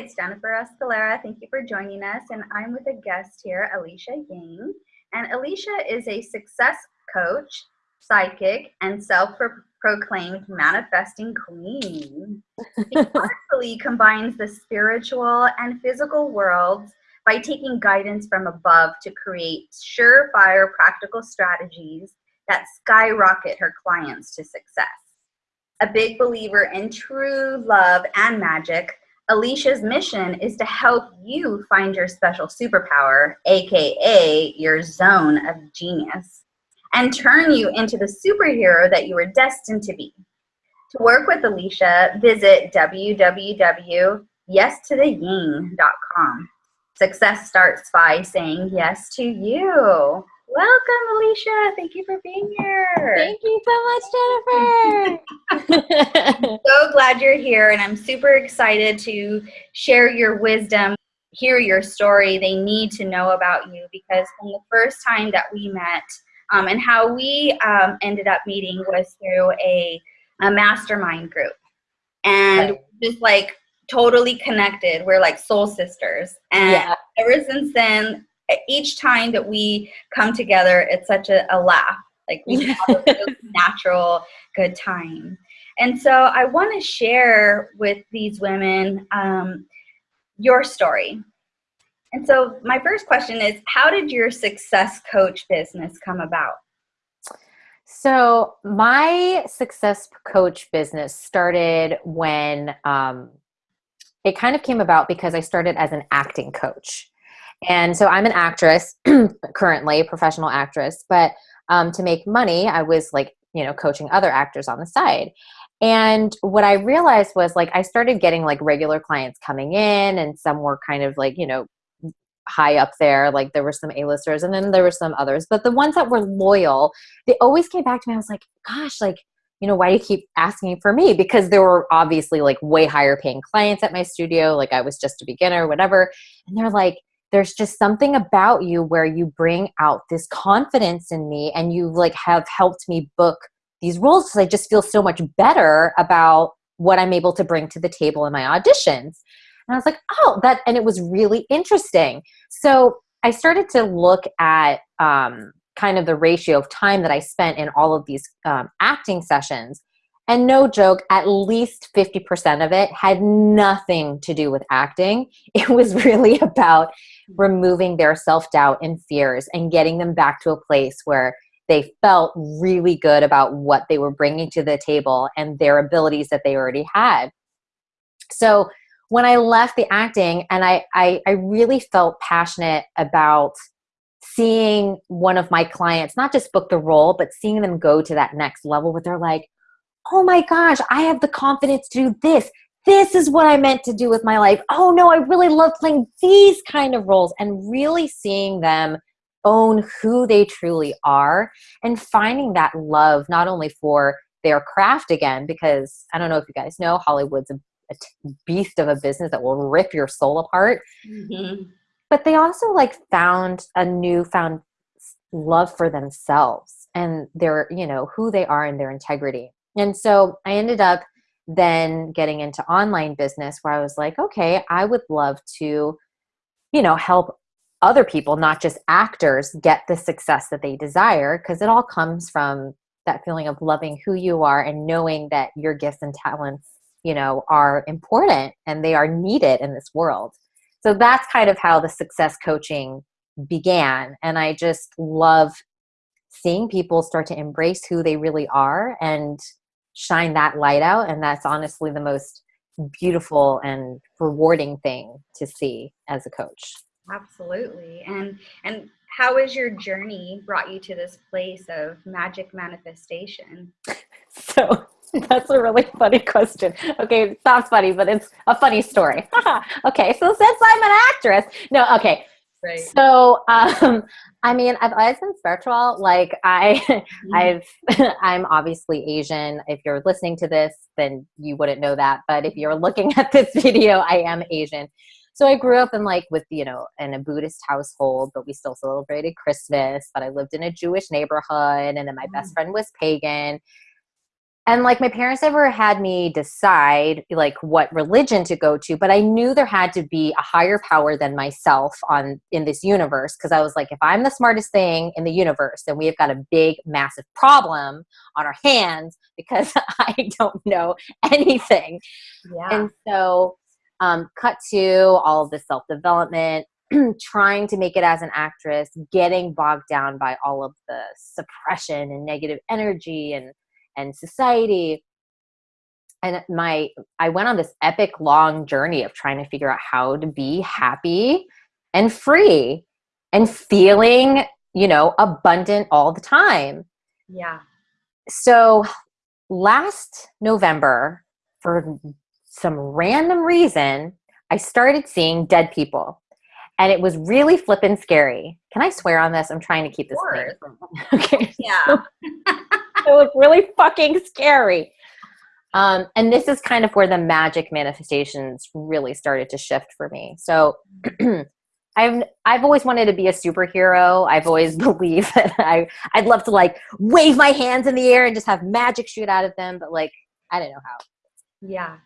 it's Jennifer Escalera. Thank you for joining us. And I'm with a guest here, Alicia Yang. And Alicia is a success coach, psychic, and self proclaimed manifesting queen. She powerfully combines the spiritual and physical worlds by taking guidance from above to create surefire practical strategies that skyrocket her clients to success. A big believer in true love and magic, Alicia's mission is to help you find your special superpower, aka your zone of genius, and turn you into the superhero that you were destined to be. To work with Alicia, visit www.yestotheying.com. Success starts by saying yes to you. Welcome, Alicia. Thank you for being here. Thank you so much, Jennifer. so glad you're here, and I'm super excited to share your wisdom, hear your story. They need to know about you because from the first time that we met, um, and how we um, ended up meeting was through a, a mastermind group. And just like totally connected. We're like soul sisters. And yeah. ever since then, each time that we come together, it's such a, a laugh. Like we have a natural good time. And so I want to share with these women um, your story. And so my first question is how did your success coach business come about? So my success coach business started when um, it kind of came about because I started as an acting coach. And so I'm an actress currently, professional actress, but um, to make money, I was like, you know, coaching other actors on the side. And what I realized was like, I started getting like regular clients coming in, and some were kind of like, you know, high up there. Like there were some A-listers and then there were some others. But the ones that were loyal, they always came back to me. I was like, gosh, like, you know, why do you keep asking for me? Because there were obviously like way higher paying clients at my studio. Like I was just a beginner, whatever. And they're like, there's just something about you where you bring out this confidence in me and you like have helped me book these roles because I just feel so much better about what I'm able to bring to the table in my auditions. And I was like, oh, that, and it was really interesting. So I started to look at um, kind of the ratio of time that I spent in all of these um, acting sessions. And no joke, at least 50% of it had nothing to do with acting. It was really about removing their self doubt and fears and getting them back to a place where they felt really good about what they were bringing to the table and their abilities that they already had. So when I left the acting, and I, I, I really felt passionate about seeing one of my clients not just book the role, but seeing them go to that next level where they're like, oh my gosh, I have the confidence to do this. This is what I meant to do with my life. Oh no, I really love playing these kind of roles and really seeing them own who they truly are and finding that love not only for their craft again, because I don't know if you guys know, Hollywood's a, a beast of a business that will rip your soul apart. Mm-hmm but they also like found a newfound love for themselves and their you know who they are and their integrity and so i ended up then getting into online business where i was like okay i would love to you know help other people not just actors get the success that they desire because it all comes from that feeling of loving who you are and knowing that your gifts and talents you know are important and they are needed in this world. So that's kind of how the success coaching began. And i just love seeing people start to embrace who they really are and shine that light out and that's honestly the most beautiful and rewarding thing to see as a coach absolutely and and how has your journey brought you to this place of magic manifestation so That's a really funny question. Okay, it's not funny, but it's a funny story. okay, so since I'm an actress, no, okay. Right. So, um, I mean, I've always been spiritual. Like I, mm-hmm. I've, I'm obviously Asian. If you're listening to this, then you wouldn't know that. But if you're looking at this video, I am Asian. So I grew up in like with you know in a Buddhist household, but we still celebrated Christmas. But I lived in a Jewish neighborhood, and then my best mm. friend was pagan and like my parents never had me decide like what religion to go to but i knew there had to be a higher power than myself on in this universe because i was like if i'm the smartest thing in the universe then we have got a big massive problem on our hands because i don't know anything Yeah. and so um, cut to all of the self-development trying to make it as an actress getting bogged down by all of the suppression and negative energy and and society. And my i went on this epic long journey of trying to figure out how to be happy and free and feeling you know abundant all the time. Yeah. so last november for some random reason i started seeing dead people. And it was really flippin' scary. Can i swear on this? I'm trying to keep this clean. okay. Yeah. it was really fucking scary. Um, and this is kind of where the magic manifestations really started to shift for me. So I've I've always wanted to be a superhero. I've always believed that I I'd love to like wave my hands in the air and just have magic shoot out of them, but like I don't know how. Yeah.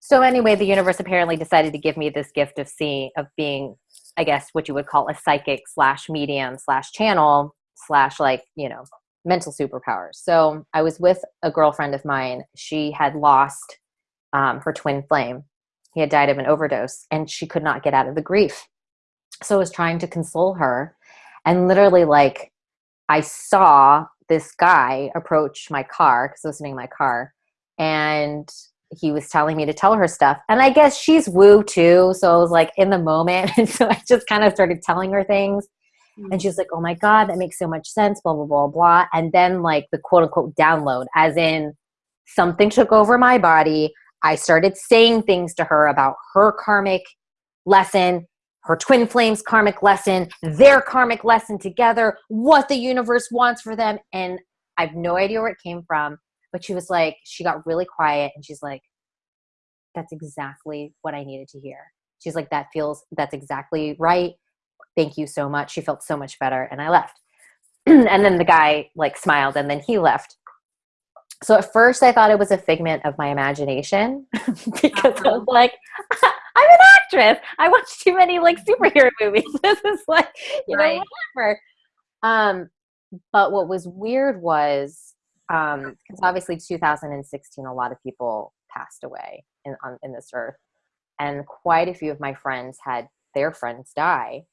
So anyway, the universe apparently decided to give me this gift of seeing of being, I guess, what you would call a psychic slash medium slash channel slash like you know mental superpowers. So I was with a girlfriend of mine. She had lost um, her twin flame. He had died of an overdose, and she could not get out of the grief. So I was trying to console her, and literally, like, I saw this guy approach my car because I was sitting in my car, and he was telling me to tell her stuff. And I guess she's woo too. So I was like in the moment. And so I just kind of started telling her things. And mm. she's like, oh my God, that makes so much sense, blah, blah, blah, blah. And then, like, the quote unquote download, as in something took over my body. I started saying things to her about her karmic lesson, her twin flames karmic lesson, their karmic lesson together, what the universe wants for them. And I have no idea where it came from. But she was like, she got really quiet and she's like, that's exactly what I needed to hear. She's like, that feels, that's exactly right thank you so much. She felt so much better. And I left. and then the guy like smiled and then he left. So at first I thought it was a figment of my imagination because I was like, I'm an actress. I watch too many like superhero movies. This is like, you Right. know, whatever. Um, but what was weird was um, because obviously 2016, a lot of people passed away in on in this earth, and quite a few of my friends had their friends die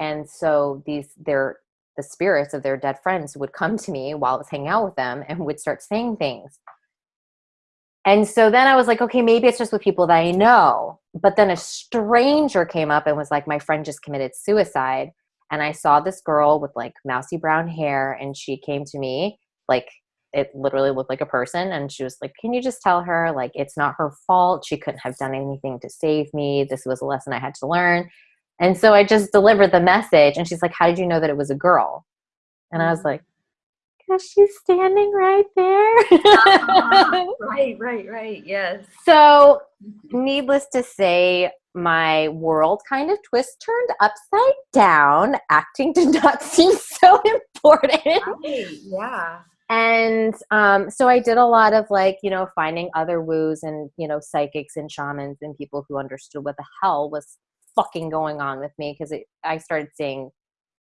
and so these their the spirits of their dead friends would come to me while I was hanging out with them and would start saying things. And so then I was like, okay, maybe it's just with people that I know. But then a stranger came up and was like, my friend just committed suicide. And I saw this girl with like mousy brown hair, and she came to me like it literally looked like a person. And she was like, Can you just tell her, like, it's not her fault? She couldn't have done anything to save me. This was a lesson I had to learn. And so I just delivered the message. And she's like, How did you know that it was a girl? And I was like, Because she's standing right there. right, right, right. Yes. so, needless to say, my world kind of twist turned upside down. Acting did not seem so important. Right. Yeah. And um, so I did a lot of like, you know, finding other woos and, you know, psychics and shamans and people who understood what the hell was fucking going on with me because I started seeing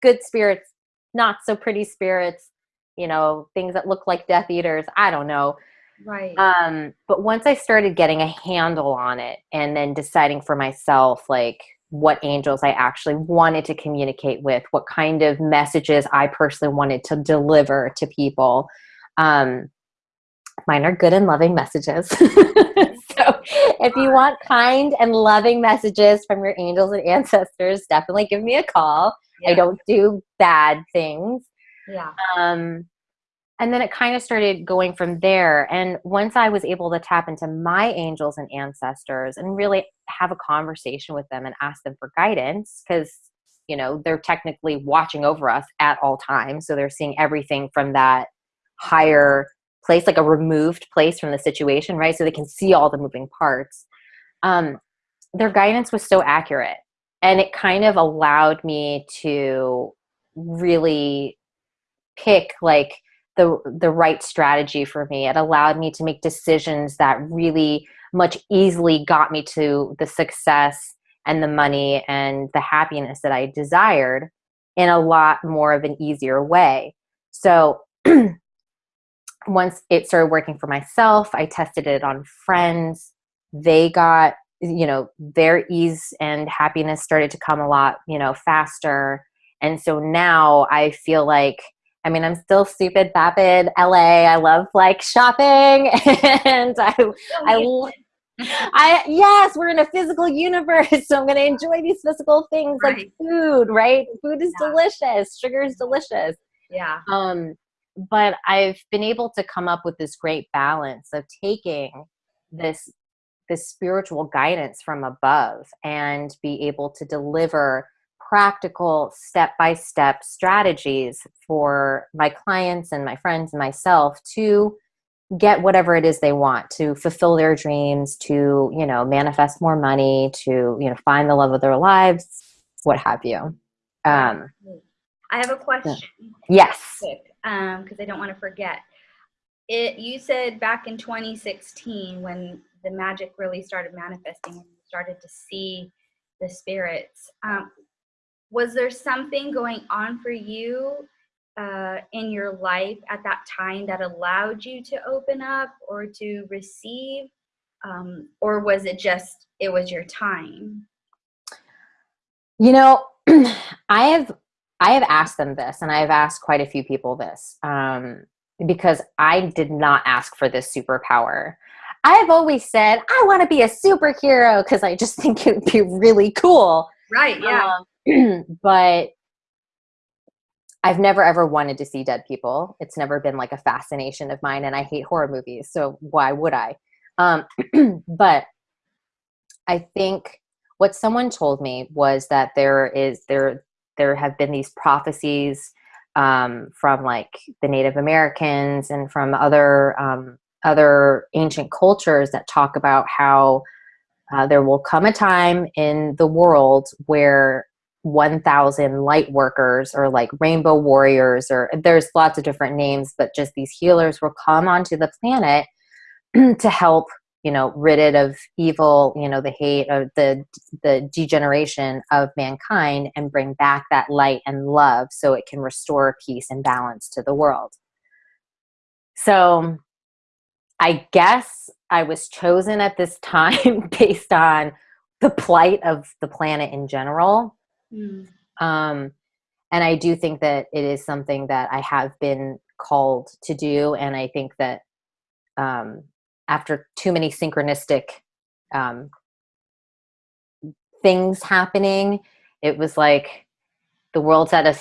good spirits, not so pretty spirits, you know, things that look like Death Eaters. I don't know. Right. Um, but once I started getting a handle on it and then deciding for myself, like, what angels I actually wanted to communicate with, what kind of messages I personally wanted to deliver to people. Um, mine are good and loving messages. so if you want kind and loving messages from your angels and ancestors, definitely give me a call. I don't do bad things. yeah. Um, and then it kind of started going from there. And once I was able to tap into my angels and ancestors and really have a conversation with them and ask them for guidance, because, you know, they're technically watching over us at all times. So they're seeing everything from that higher place, like a removed place from the situation, right? So they can see all the moving parts. Um, their guidance was so accurate. And it kind of allowed me to really pick like the the right strategy for me. It allowed me to make decisions that really much easily got me to the success and the money and the happiness that I desired in a lot more of an easier way. So once it started working for myself, I tested it on friends. They got, you know, their ease and happiness started to come a lot, you know, faster. And so now I feel like, I mean, I'm still stupid, vapid, LA. I love like shopping and I, I, I yes, we're in a physical universe, so I'm going to enjoy these physical things right. like food, right? Food is yeah. delicious, sugar is delicious. Yeah. Um, but I've been able to come up with this great balance of taking this this spiritual guidance from above and be able to deliver practical step-by-step strategies for my clients and my friends and myself to get whatever it is they want to fulfill their dreams to you know manifest more money to you know find the love of their lives what have you. Um i have a question. Yes um because i don't want to forget. It you said back in 2016 when the magic really started manifesting and started to see the spirits um, was there something going on for you uh, in your life at that time that allowed you to open up or to receive? Um, or was it just it was your time? You know i have i have asked them this and i have asked quite a few people this um, because i did not ask for this superpower i've always said i want to be a superhero because i just think it would be really cool right yeah um, but I've never ever wanted to see dead people. It's never been like a fascination of mine, and I hate horror movies, so why would I? Um, but I think what someone told me was that there is there there have been these prophecies um, from like the Native Americans and from other um, other ancient cultures that talk about how uh, there will come a time in the world where 1000 light workers or like rainbow warriors or there's lots of different names but just these healers will come onto the planet to help you know rid it of evil you know the hate of the the degeneration of mankind and bring back that light and love so it can restore peace and balance to the world so i guess i was chosen at this time based on the plight of the planet in general Mm. Um, and I do think that it is something that I have been called to do. And I think that um, after too many synchronistic um, things happening, it was like the world's at a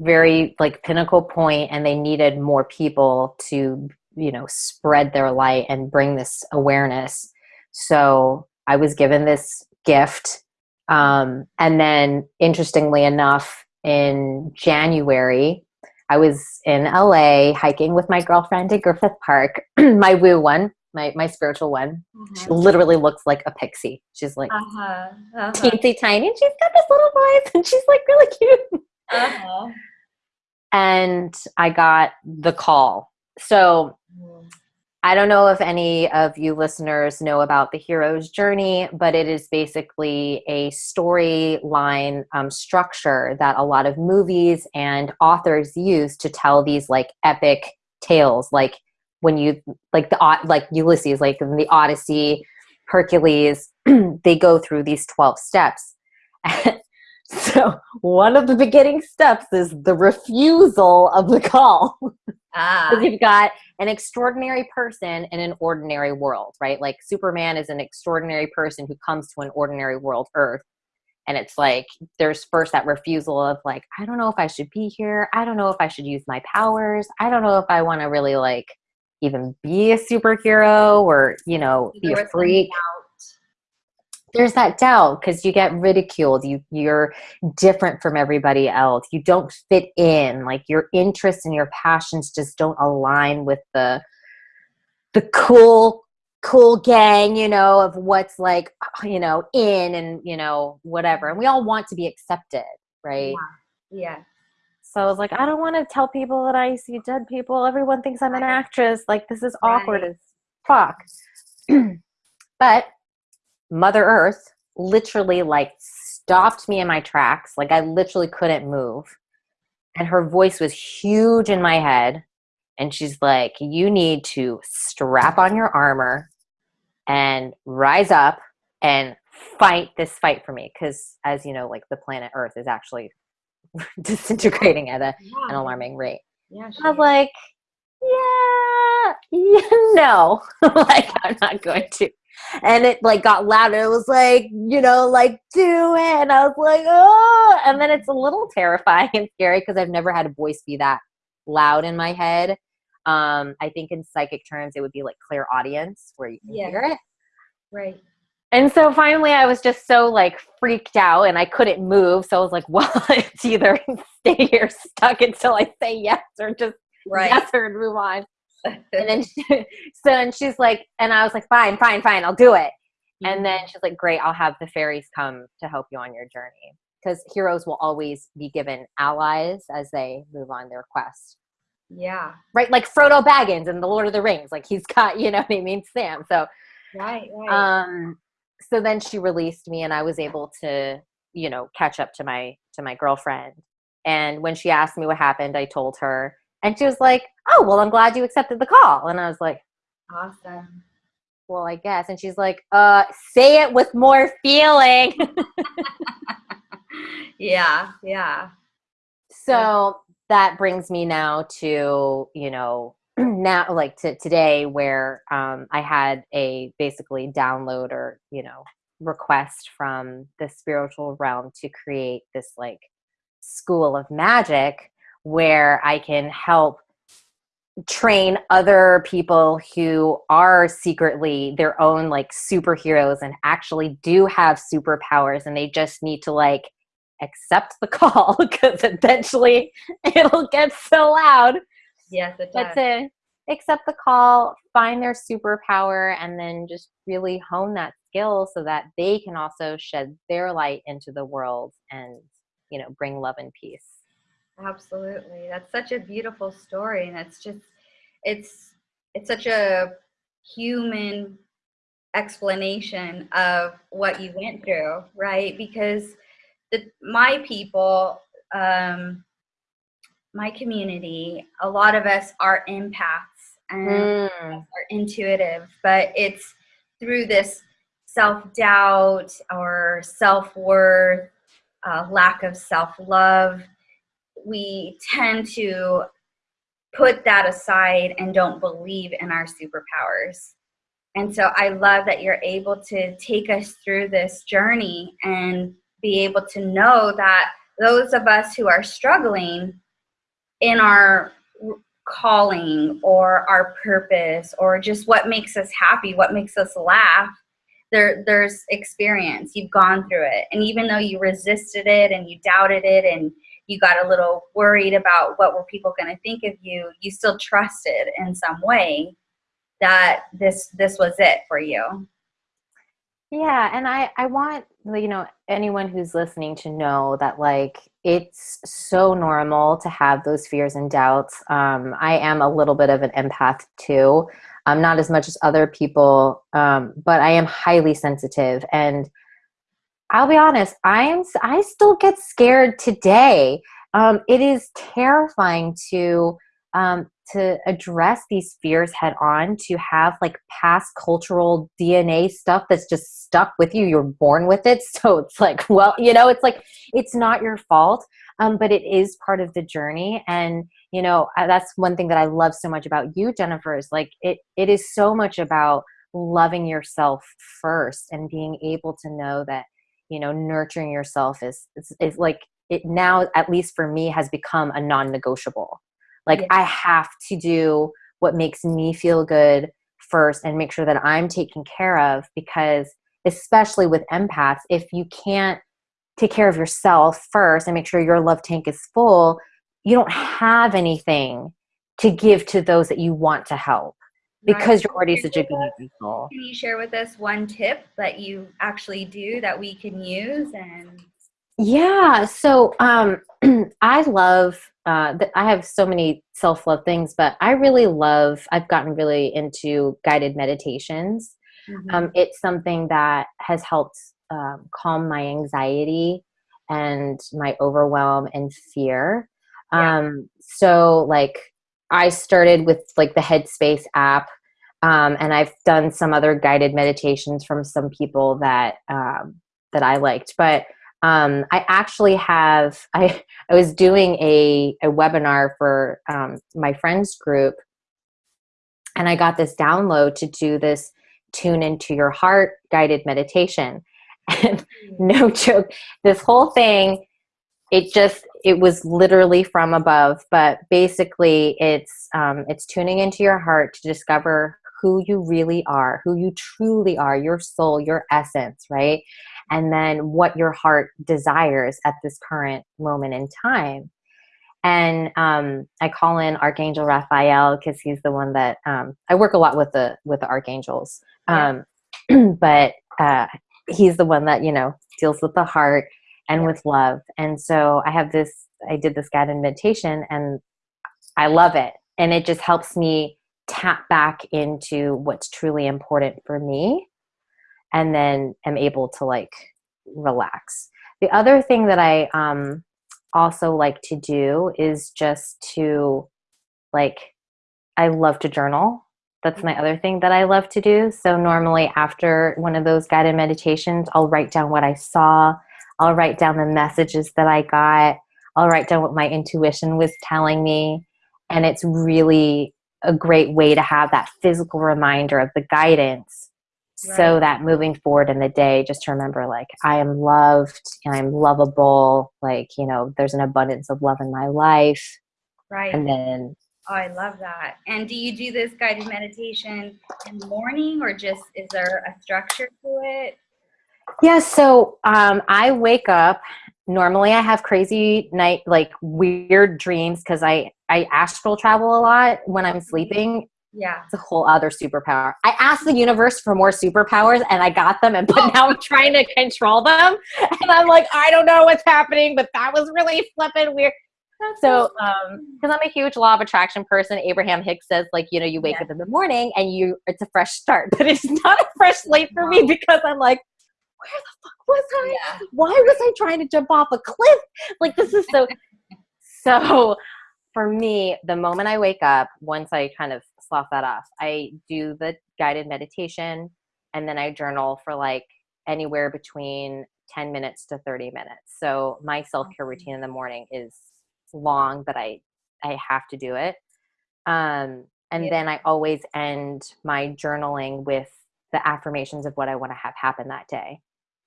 very like pinnacle point and they needed more people to you know spread their light and bring this awareness. So i was given this gift um, and then, interestingly enough, in January, I was in LA hiking with my girlfriend at Griffith Park, my woo one, my, my spiritual one. Mm-hmm. She literally looks like a pixie. She's like uh-huh. Uh-huh. teensy tiny, and she's got this little voice, and she's like really cute. Uh-huh. And I got the call. So. I don't know if any of you listeners know about the hero's journey, but it is basically a storyline um, structure that a lot of movies and authors use to tell these like epic tales, like when you like the like Ulysses, like in the Odyssey, Hercules, they go through these twelve steps. so one of the beginning steps is the refusal of the call. Ah. You've got an extraordinary person in an ordinary world, right? Like Superman is an extraordinary person who comes to an ordinary world, Earth. And it's like there's first that refusal of like, I don't know if I should be here. I don't know if I should use my powers. I don't know if I want to really like even be a superhero or, you know, be a freak. there's that doubt because you get ridiculed. You you're different from everybody else. You don't fit in. Like your interests and your passions just don't align with the the cool cool gang you know of what's like uh, you know in and you know whatever. And we all want to be accepted right? Yeah, yeah. So I was like, I don't want to tell people that I see dead people. Everyone thinks I'm an actress. Like this is awkward Right. as fuck. but Mother Earth literally like stopped me in my tracks. Like I literally couldn't move. And her voice was huge in my head. And she's like, You need to strap on your armor and rise up and fight this fight for me. Because, as you know, like the planet Earth is actually disintegrating at a, an alarming rate. Yeah, I was like, yeah, yeah, no, like I'm not going to. And it like got louder. It was like, you know, like do it. And I was like, oh. And then it's a little terrifying and scary because I've never had a voice be that loud in my head. Um, I think in psychic terms, it would be like clairaudience where you can Yeah. hear it. right. And so finally, I was just so like freaked out and I couldn't move. So I was like, well, it's either stay here stuck until I say yes or just Right. yes or move on. And then she, so and she's like, and I was like, fine, fine, fine, I'll do it. And then she's like, great, I'll have the fairies come to help you on your journey. Because heroes will always be given allies as they move on their quest. yeah. Right? Like Frodo Baggins in The Lord of the Rings. Like he's got, you know what I mean, Sam. So Right. Right. um so then she released me and i was able to you know catch up to my to my girlfriend and when she asked me what happened i told her and she was like oh well i'm glad you accepted the call and i was like awesome. well i guess and she's like uh say it with more feeling yeah. Yeah. so that brings me now to you know now like to today where um, i had a basically download or you know request from the spiritual realm to create this like school of magic where i can help train other people who are secretly their own like superheroes and actually do have superpowers and they just need to like accept the call because eventually it'll get so loud Yes, it but does. to accept the call find their superpower and then just really hone that skill so that they can also shed their light into the world and you know bring love and peace Absolutely. That's such a beautiful story and it's just it's it's such a human explanation of what you went through, right? Because the my people um my community, a lot of us are empaths and Mm. are intuitive, but it's through this self doubt or self worth, uh, lack of self love. We tend to put that aside and don't believe in our superpowers. And so I love that you're able to take us through this journey and be able to know that those of us who are struggling in our calling or our purpose or just what makes us happy, what makes us laugh, there there's experience. You've gone through it. And even though you resisted it and you doubted it and you got a little worried about what were people going to think of you, you still trusted in some way that this this was it for you. Yeah, and I I want you know anyone who's listening to know that like it's so normal to have those fears and doubts. Um, I am a little bit of an empath too, um, not as much as other people, um, but I am highly sensitive, and I'll be honest, I am I still get scared today. Um, it is terrifying to um, to address these fears head on to have like past cultural dna stuff that's just stuck with you you're born with it. So it's like well you know it's like it's not your fault um, but it is part of the journey. And you know that's one thing that i love so much about you jennifer is like it it is so much about loving yourself first and being able to know that you know nurturing yourself is is, is like it now at least for me has become a non-negotiable like Yeah. i have to do what makes me feel good first and make sure that i'm taken care of because especially with empaths if you can't take care of yourself first and make sure your love tank is full you don't have anything to give to those that you want to help because you're already such a good soul Can you share with us one tip that you actually do that we can use and Yeah. So um, I love uh, I have so many self love things, but I really love. I've gotten really into guided meditations. Mhm. Um, it's something that has helped um, calm my anxiety and my overwhelm and fear. Yeah. Um, so, like, I started with like the Headspace app, um, and I've done some other guided meditations from some people that um, that I liked, but um, I actually have I I was doing a a webinar for um, my friends group, and I got this download to do this tune into your heart guided meditation, and no joke, this whole thing it just it was literally from above. But basically it's um, it's tuning into your heart to discover who you really are who you truly are your soul your essence right? And then what your heart desires at this current moment in time. And um, i call in archangel raphael because he's the one that um, i work a lot with the with the archangels. Um, but uh, he's the one that you know deals with the heart and Yeah. with love. And so i have this i did this guided meditation and i love it. And it just helps me tap back into what's truly important for me and then am able to like relax. The other thing that i um also like to do is just to like i love to journal. That's my other thing that i love to do. So normally after one of those guided meditations i'll write down what i saw. I'll write down the messages that i got. I'll write down what my intuition was telling me. And it's really a great way to have that physical reminder of the guidance so that moving forward in the day just to remember like i am loved and i'm lovable like you know there's an abundance of love in my life Right. and then Oh, I love that. And do you do this guided meditation in the morning or just is there a structure to it? Yeah, so um, I wake up. Normally, I have crazy night, like weird dreams, because I I astral travel a lot when I'm sleeping. Yeah. It's a whole other superpower. I asked the universe for more superpowers, and I got them, and but now I'm trying to control them, and I'm like, I don't know what's happening, but that was really flipping weird. That's So, awesome. um, because I'm a huge law of attraction person, Abraham Hicks says, like, you know, you wake Yeah. up in the morning and you, it's a fresh start, but it's not a fresh slate for me because I'm like, where the fuck was I? yeah. Why was I trying to jump off a cliff? Like, this is so. so, for me, the moment I wake up, once I kind of slough that off, I do the guided meditation and then I journal for like anywhere between 10 minutes to 30 minutes. So, my self care routine in the morning is long, but I I have to do it. Um, and Yeah. then I always end my journaling with the affirmations of what I want to have happen that day.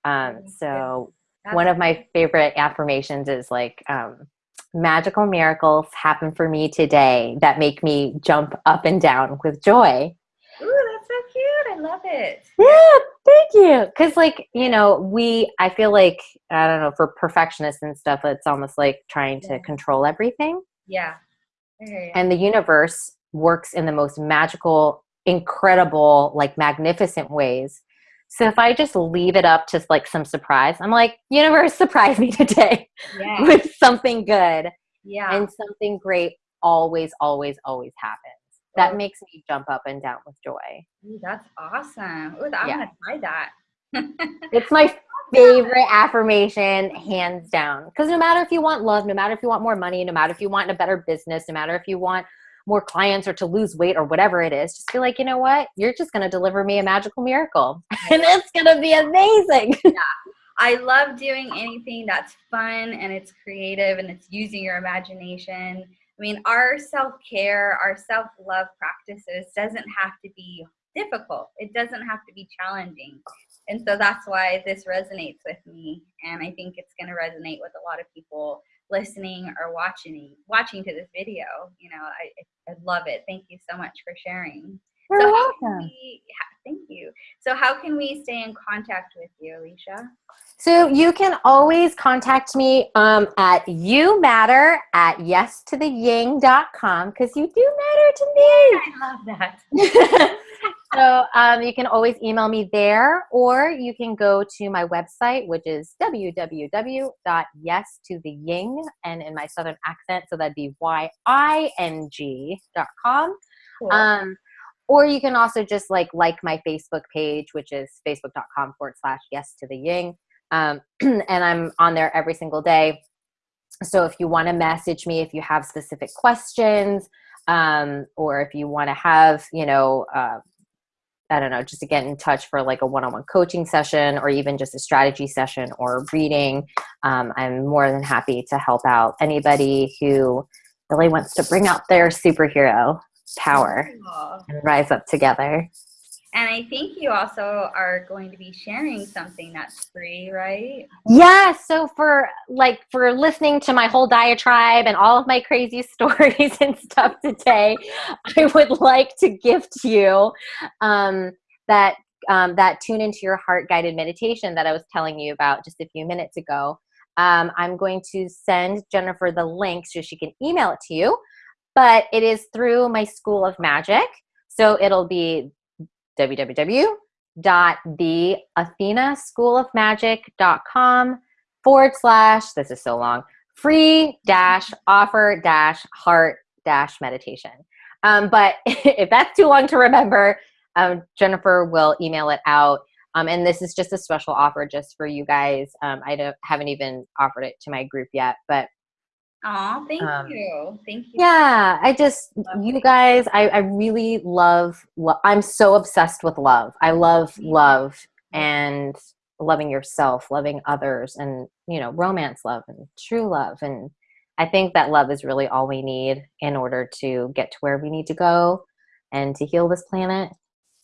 Um, so That's one of my favorite affirmations is like um, magical miracles happen for me today that make me jump up and down with joy. Ooh, that's so cute. I love it. Yeah, thank you. Because, like, you know, we, I feel like, I don't know, for perfectionists and stuff, it's almost like trying to control everything. Yeah. I. And the universe works in the most magical, incredible, like magnificent ways. So if I just leave it up to like some surprise, I'm like, universe, surprise me today yeah. with something good. Yeah. And something great always, always, always happens. That Oh. makes me jump up and down with joy. Ooh, that's awesome. Ooh, I'm Yeah. gonna try that. It's my favorite affirmation, hands down. Because no matter if you want love, no matter if you want more money, no matter if you want a better business, no matter if you want more clients or to lose weight or whatever it is, just be like, you know what? You're just going to deliver me a magical miracle. and it's going to be amazing. yeah. I love doing anything that's fun and it's creative and it's using your imagination. I mean, our self care, our self love practices doesn't have to be difficult, it doesn't have to be challenging. And so that's why this resonates with me. And I think it's going to resonate with a lot of people listening or watching watching to this video. You know, I, I love it. Thank you so much for sharing. You're so how can welcome. we, ha- thank you. So how can we stay in contact with you, Alicia? So you can always contact me um, at you matter at yes to the ying.com because you do matter to me. I love that. so um, you can always email me there, or you can go to my website, which is www.yes-to-the-ying, and in my southern accent, so that'd be Y-I-N-G dot com. Cool. Um, or you can also just like like my Facebook page, which is facebook.com forward slash yes to the ying. Um, and I'm on there every single day. So if you want to message me, if you have specific questions, um, or if you want to have, you know, uh, I don't know, just to get in touch for like a one-on-one coaching session or even just a strategy session or reading, um, I'm more than happy to help out anybody who really wants to bring out their superhero power and rise up together. And I think you also are going to be sharing something that's free, right? Yeah, so for like for listening to my whole diatribe and all of my crazy stories and stuff today, I would like to gift you um, that um, that tune into your heart guided meditation that I was telling you about just a few minutes ago. Um, I'm going to send Jennifer the link so she can email it to you, but it is through my School of Magic. So it'll be www.theathenaschoolofmagic.com forward slash, this is so long, free dash offer dash heart dash meditation. Um, but if that's too long to remember, um, Jennifer will email it out. Um, and this is just a special offer just for you guys. Um, I don't, haven't even offered it to my group yet, but Oh, thank Um, you. Thank you. yeah i just Love you guys i, I really love lo- i'm so obsessed with love i love love and loving yourself loving others and you know romance love and true love and i think that love is really all we need in order to get to where we need to go and to heal this planet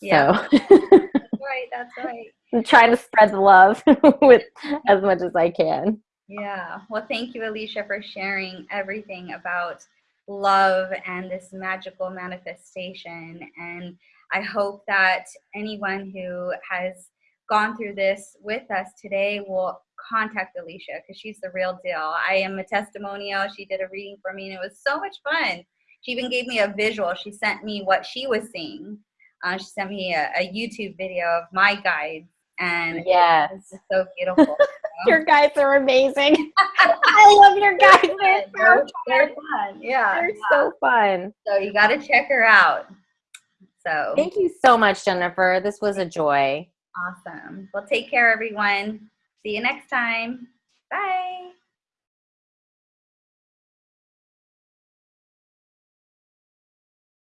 Yeah, so that's right. That's right. i'm trying to spread the love with as much as i can Yeah. Well, thank you, Alicia, for sharing everything about love and this magical manifestation. And I hope that anyone who has gone through this with us today will contact Alicia because she's the real deal. I am a testimonial. She did a reading for me and it was so much fun. She even gave me a visual. She sent me what she was seeing. Uh, she sent me a, a YouTube video of my guides and yes it's just so beautiful. your guys are amazing i love your guys they're so They're, fun. they're. Yeah. They're so fun. So you got to check her out. So Thank you so much, Jennifer. This was a joy. awesome. Well, take care, everyone. See you next time. Bye.